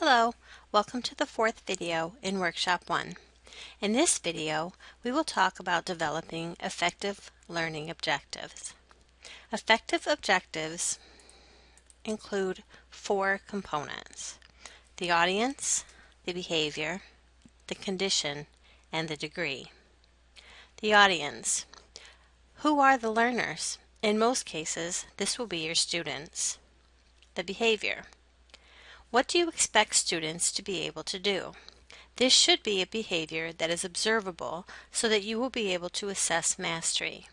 Hello, welcome to the fourth video in Workshop 1. In this video, we will talk about developing effective learning objectives. Effective objectives include four components. The audience, the behavior, the condition, and the degree. The audience. Who are the learners? In most cases, this will be your students. The behavior. What do you expect students to be able to do? This should be a behavior that is observable so that you will be able to assess mastery.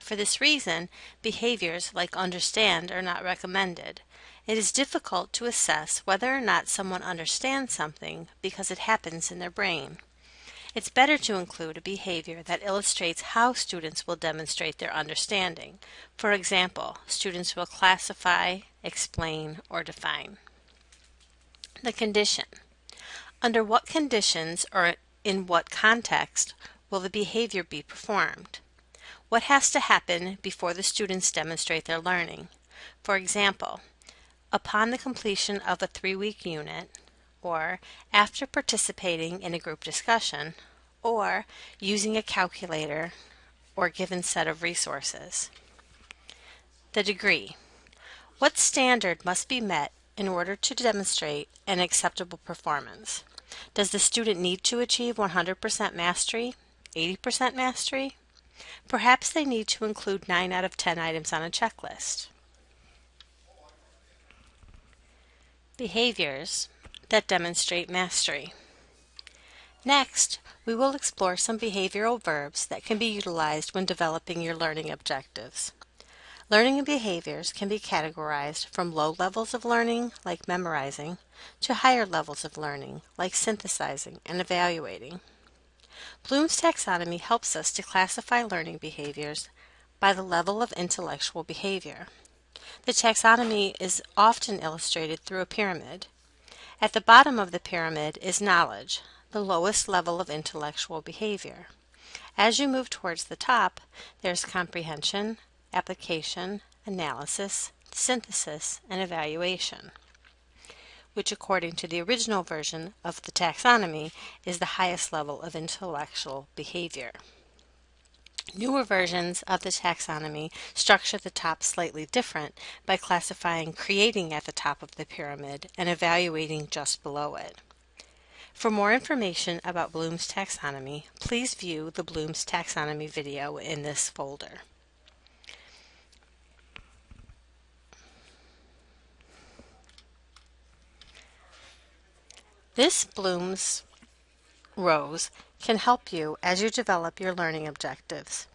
For this reason, behaviors like understand are not recommended. It is difficult to assess whether or not someone understands something because it happens in their brain. It's better to include a behavior that illustrates how students will demonstrate their understanding. For example, students will classify, explain, or define. The condition. Under what conditions or in what context will the behavior be performed? What has to happen before the students demonstrate their learning? For example, upon the completion of a three-week unit, or after participating in a group discussion, or using a calculator or given set of resources. The degree. What standard must be met in order to demonstrate an acceptable performance? Does the student need to achieve 100% mastery, 80% mastery? Perhaps they need to include 9 out of 10 items on a checklist. Behaviors that demonstrate mastery. Next, we will explore some behavioral verbs that can be utilized when developing your learning objectives. Learning behaviors can be categorized from low levels of learning, like memorizing, to higher levels of learning, like synthesizing and evaluating. Bloom's taxonomy helps us to classify learning behaviors by the level of intellectual behavior. The taxonomy is often illustrated through a pyramid. At the bottom of the pyramid is knowledge, the lowest level of intellectual behavior. As you move towards the top, there's comprehension, application, analysis, synthesis, and evaluation, which according to the original version of the taxonomy is the highest level of intellectual behavior. Newer versions of the taxonomy structure the top slightly different by classifying creating at the top of the pyramid and evaluating just below it. For more information about Bloom's taxonomy, please view the Bloom's taxonomy video in this folder. This Bloom's rose can help you as you develop your learning objectives.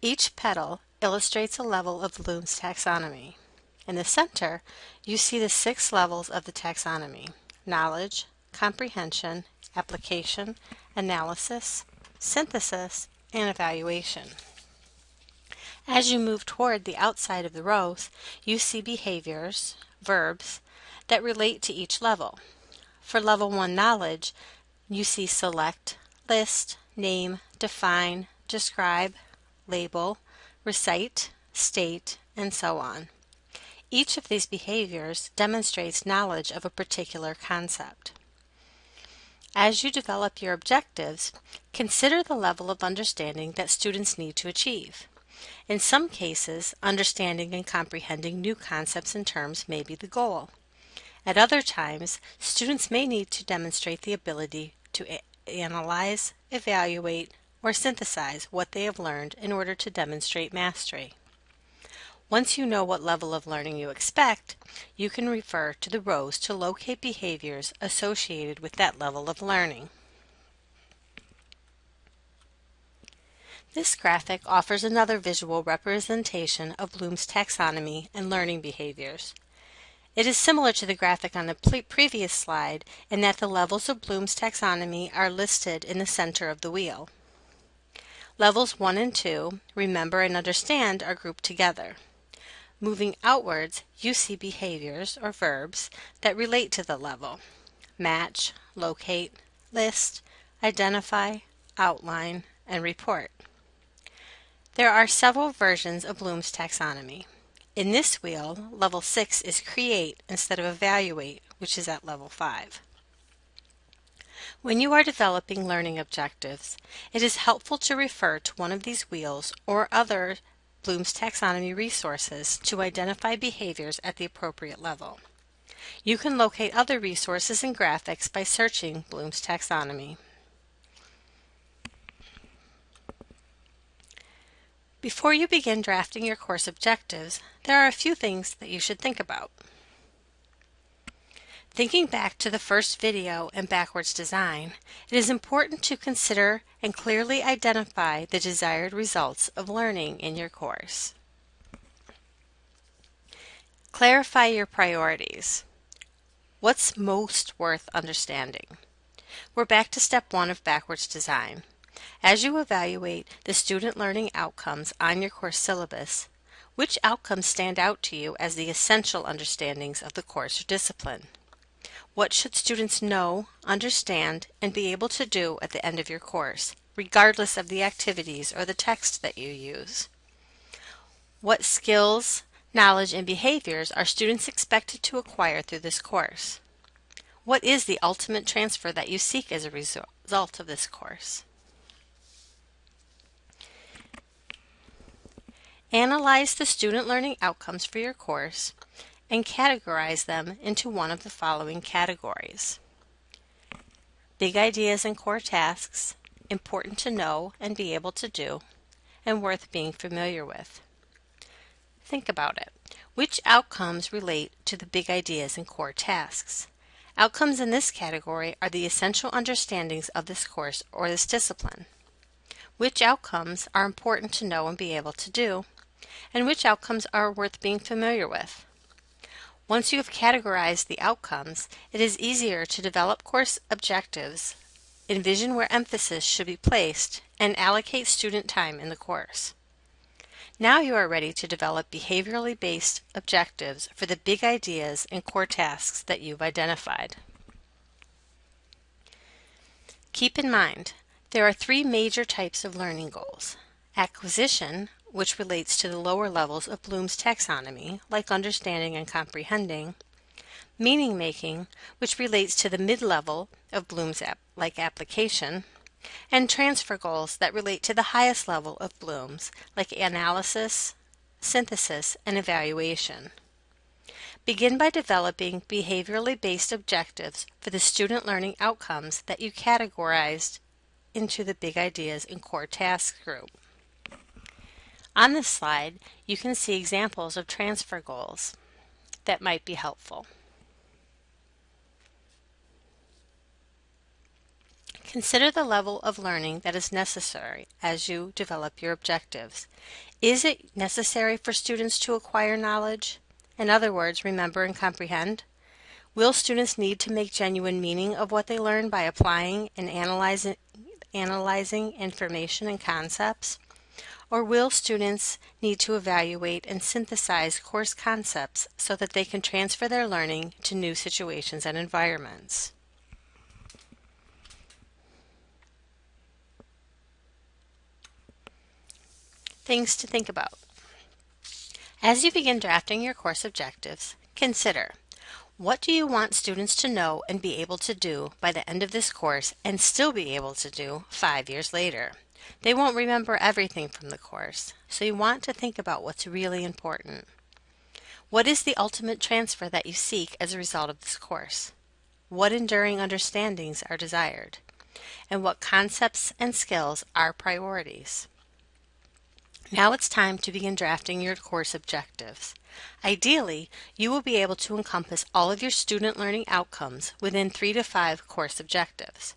Each petal illustrates a level of Bloom's taxonomy. In the center, you see the six levels of the taxonomy, knowledge, comprehension, application, analysis, synthesis, and evaluation. As you move toward the outside of the rose, you see behaviors, verbs, that relate to each level. For Level 1 Knowledge, you see Select, List, Name, Define, Describe, Label, Recite, State, and so on. Each of these behaviors demonstrates knowledge of a particular concept. As you develop your objectives, consider the level of understanding that students need to achieve. In some cases, understanding and comprehending new concepts and terms may be the goal. At other times, students may need to demonstrate the ability to analyze, evaluate, or synthesize what they have learned in order to demonstrate mastery. Once you know what level of learning you expect, you can refer to the rose to locate behaviors associated with that level of learning. This graphic offers another visual representation of Bloom's taxonomy and learning behaviors. It is similar to the graphic on the previous slide in that the levels of Bloom's taxonomy are listed in the center of the wheel. Levels 1 and 2, remember and understand, are grouped together. Moving outwards, you see behaviors or verbs that relate to the level. Match, locate, list, identify, outline, and report. There are several versions of Bloom's taxonomy. In this wheel, level 6 is create instead of evaluate, which is at level 5. When you are developing learning objectives, it is helpful to refer to one of these wheels or other Bloom's Taxonomy resources to identify behaviors at the appropriate level. You can locate other resources and graphics by searching Bloom's Taxonomy. Before you begin drafting your course objectives, there are a few things that you should think about. Thinking back to the first video and backwards design, it is important to consider and clearly identify the desired results of learning in your course. Clarify your priorities. What's most worth understanding? We're back to step one of backwards design. As you evaluate the student learning outcomes on your course syllabus, which outcomes stand out to you as the essential understandings of the course or discipline? What should students know, understand, and be able to do at the end of your course, regardless of the activities or the text that you use? What skills, knowledge, and behaviors are students expected to acquire through this course? What is the ultimate transfer that you seek as a result of this course? Analyze the student learning outcomes for your course and categorize them into one of the following categories. Big ideas and core tasks, important to know and be able to do, and worth being familiar with. Think about it. Which outcomes relate to the big ideas and core tasks? Outcomes in this category are the essential understandings of this course or this discipline. Which outcomes are important to know and be able to do? And which outcomes are worth being familiar with? Once you have categorized the outcomes, it is easier to develop course objectives, envision where emphasis should be placed, and allocate student time in the course. Now you are ready to develop behaviorally based objectives for the big ideas and core tasks that you've identified. Keep in mind, there are three major types of learning goals. Acquisition, which relates to the lower levels of Bloom's taxonomy, like understanding and comprehending, meaning making, which relates to the mid level of Bloom's ap like application, and transfer goals that relate to the highest level of Bloom's, like analysis, synthesis, and evaluation. Begin by developing behaviorally based objectives for the student learning outcomes that you categorized into the Big Ideas and Core Tasks group. On this slide, you can see examples of transfer goals that might be helpful. Consider the level of learning that is necessary as you develop your objectives. Is it necessary for students to acquire knowledge? In other words, remember and comprehend? Will students need to make genuine meaning of what they learn by applying and analyzing, analyzing information and concepts? Or will students need to evaluate and synthesize course concepts so that they can transfer their learning to new situations and environments? Things to think about. As you begin drafting your course objectives, consider what do you want students to know and be able to do by the end of this course and still be able to do five years later? They won't remember everything from the course, so you want to think about what's really important. What is the ultimate transfer that you seek as a result of this course? What enduring understandings are desired? And what concepts and skills are priorities? Now it's time to begin drafting your course objectives. Ideally, you will be able to encompass all of your student learning outcomes within three to five course objectives.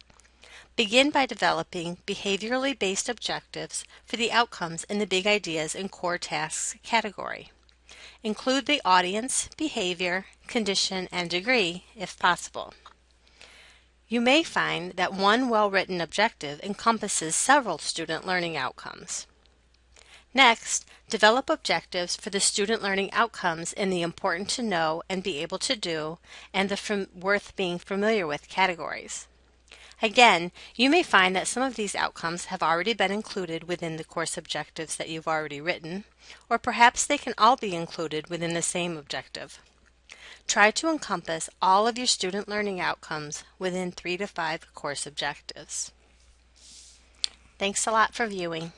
Begin by developing behaviorally based objectives for the outcomes in the Big Ideas and Core Tasks category. Include the audience, behavior, condition, and degree if possible. You may find that one well-written objective encompasses several student learning outcomes. Next, develop objectives for the student learning outcomes in the important to know and be able to do and the worth being familiar with categories. Again, you may find that some of these outcomes have already been included within the course objectives that you've already written, or perhaps they can all be included within the same objective. Try to encompass all of your student learning outcomes within three to five course objectives. Thanks a lot for viewing.